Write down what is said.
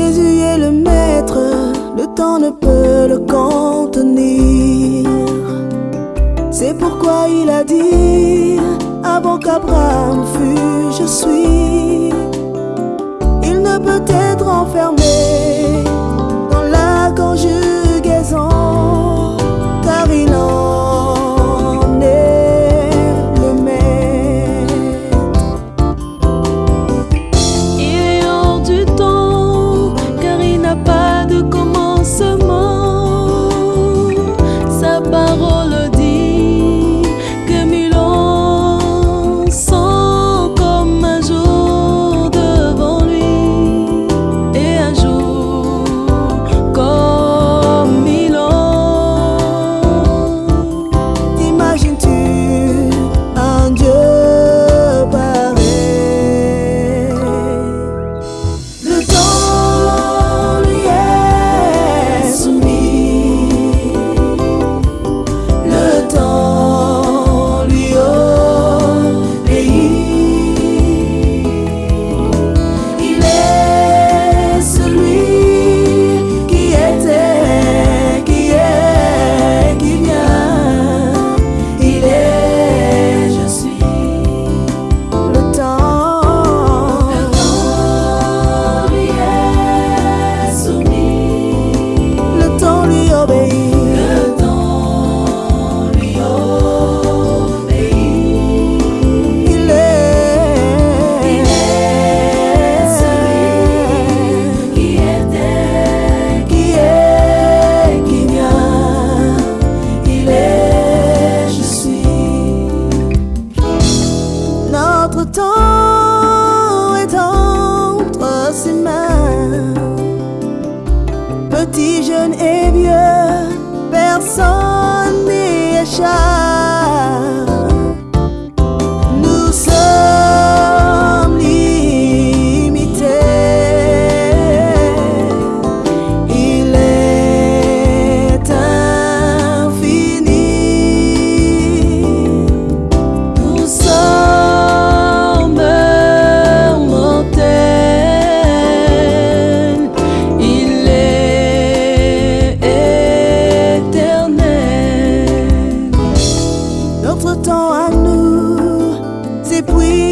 Jésus est le maître, le temps ne peut le contenir. C'est pourquoi il a dit, avant qu'Abraham fût, je suis. Il ne peut être enfermé. parole. notre temps est entre ses mains. Petits, jeunes et vieux, personne n'y échappe. notre temps à nous s'épuise.